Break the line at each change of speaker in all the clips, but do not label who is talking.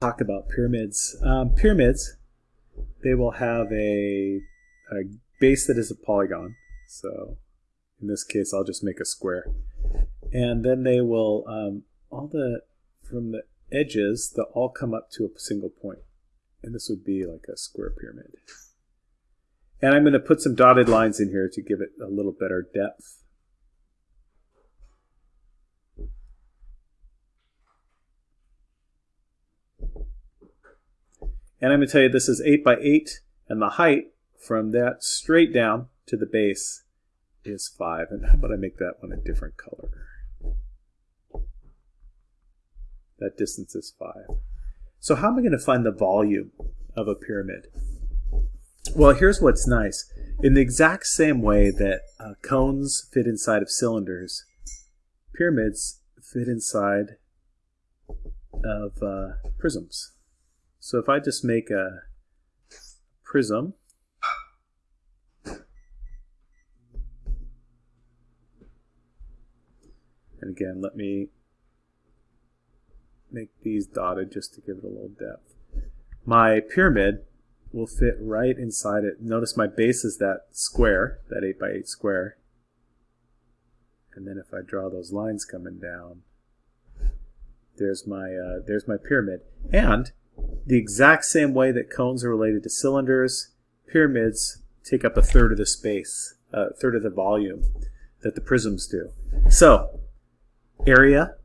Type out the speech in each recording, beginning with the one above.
talk about pyramids. Um, pyramids, they will have a, a base that is a polygon. So in this case, I'll just make a square. And then they will, um, all the, from the edges, they'll all come up to a single point. And this would be like a square pyramid. And I'm going to put some dotted lines in here to give it a little better depth. And I'm going to tell you this is 8 by 8, and the height from that straight down to the base is 5. And how about I make that one a different color? That distance is 5. So how am I going to find the volume of a pyramid? Well, here's what's nice. In the exact same way that uh, cones fit inside of cylinders, pyramids fit inside of uh, prisms. So if I just make a prism, and again, let me make these dotted just to give it a little depth. My pyramid will fit right inside it. Notice my base is that square, that 8 by 8 square. And then if I draw those lines coming down, there's my uh, there's my pyramid. And the exact same way that cones are related to cylinders, pyramids take up a third of the space, a third of the volume that the prisms do. So, area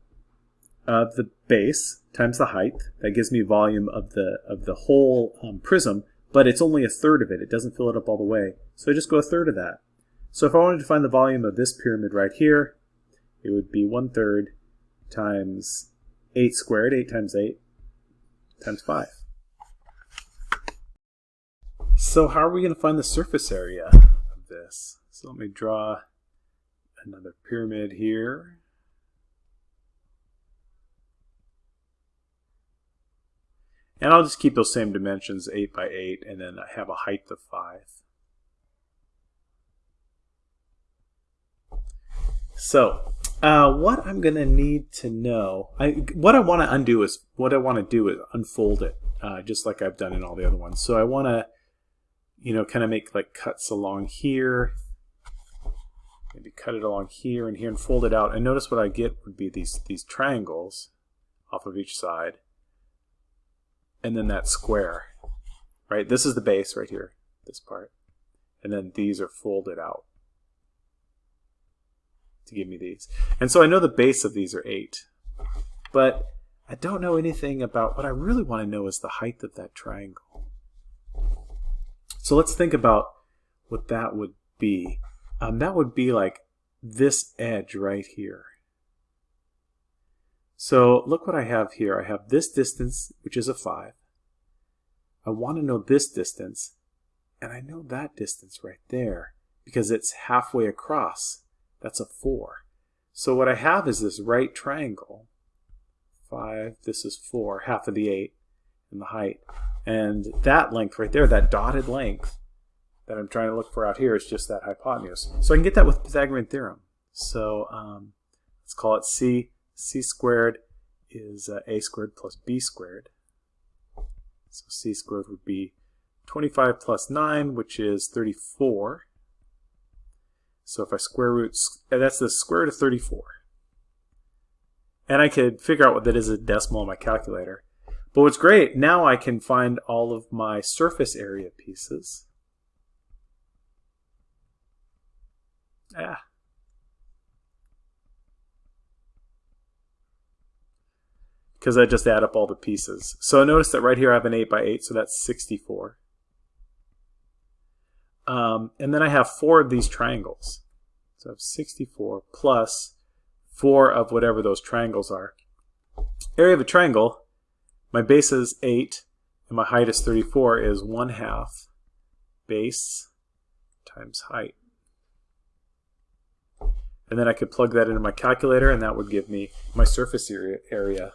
of the base times the height, that gives me volume of the of the whole um, prism, but it's only a third of it. It doesn't fill it up all the way. So I just go a third of that. So if I wanted to find the volume of this pyramid right here, it would be one third times 8 squared, 8 times 8, times 5. So how are we going to find the surface area of this? So let me draw another pyramid here. And I'll just keep those same dimensions, 8 by 8, and then I have a height of 5. So uh, what I'm going to need to know, I, what I want to undo is, what I want to do is unfold it, uh, just like I've done in all the other ones. So I want to, you know, kind of make like cuts along here, maybe cut it along here and here and fold it out. And notice what I get would be these, these triangles off of each side, and then that square, right? This is the base right here, this part. And then these are folded out give me these. And so I know the base of these are 8. But I don't know anything about, what I really want to know is the height of that triangle. So let's think about what that would be. Um, that would be like this edge right here. So look what I have here. I have this distance, which is a 5. I want to know this distance, and I know that distance right there because it's halfway across. That's a 4. So what I have is this right triangle. 5, this is 4, half of the 8 in the height. And that length right there, that dotted length that I'm trying to look for out here is just that hypotenuse. So I can get that with Pythagorean theorem. So um, let's call it C. C squared is uh, A squared plus B squared. So C squared would be 25 plus 9, which is 34. So if I square root, that's the square root of 34. And I could figure out what that is a decimal in my calculator. But what's great, now I can find all of my surface area pieces. Ah. Because I just add up all the pieces. So notice that right here I have an 8 by 8, so that's 64. Um, and then I have four of these triangles. So I have 64 plus four of whatever those triangles are. Area of a triangle, my base is 8 and my height is 34 is 1 half base times height. And then I could plug that into my calculator and that would give me my surface area, area